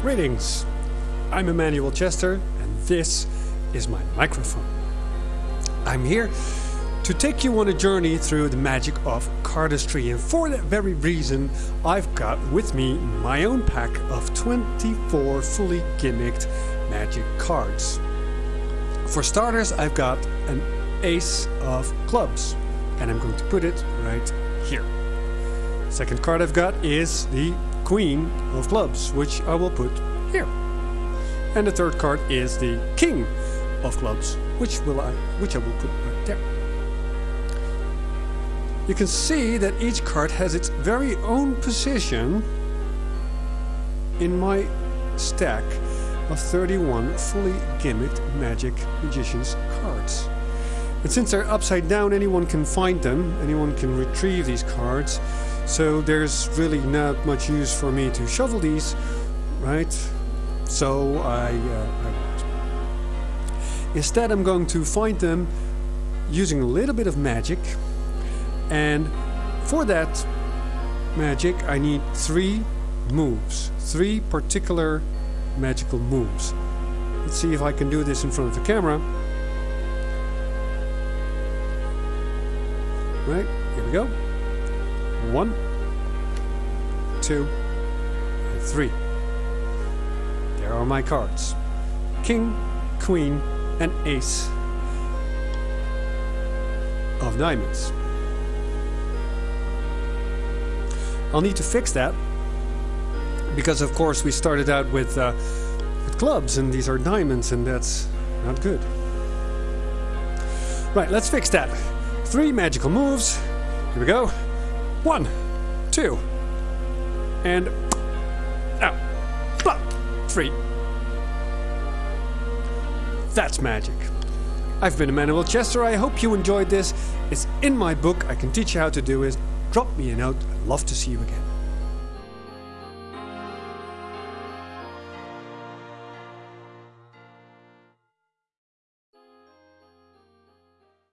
Greetings, I'm Emmanuel Chester and this is my microphone. I'm here to take you on a journey through the magic of cardistry and for that very reason I've got with me my own pack of 24 fully gimmicked magic cards. For starters I've got an ace of clubs and I'm going to put it right here. Second card I've got is the queen of clubs which I will put here. And the third card is the king of clubs which will I which I will put right there. You can see that each card has its very own position in my stack of 31 fully gimmicked Magic Magicians cards. And since they're upside down, anyone can find them, anyone can retrieve these cards. So there's really not much use for me to shovel these, right? So I, uh, I. Instead, I'm going to find them using a little bit of magic. And for that magic, I need three moves, three particular magical moves. Let's see if I can do this in front of the camera. Right, here we go. One, two, and three. There are my cards. King, Queen, and Ace of Diamonds. I'll need to fix that because of course we started out with, uh, with clubs and these are diamonds and that's not good. Right, let's fix that. Three magical moves. Here we go. One, two, and out. Blah, three. That's magic. I've been Emmanuel Chester. I hope you enjoyed this. It's in my book. I can teach you how to do it. Drop me a note. I'd love to see you again.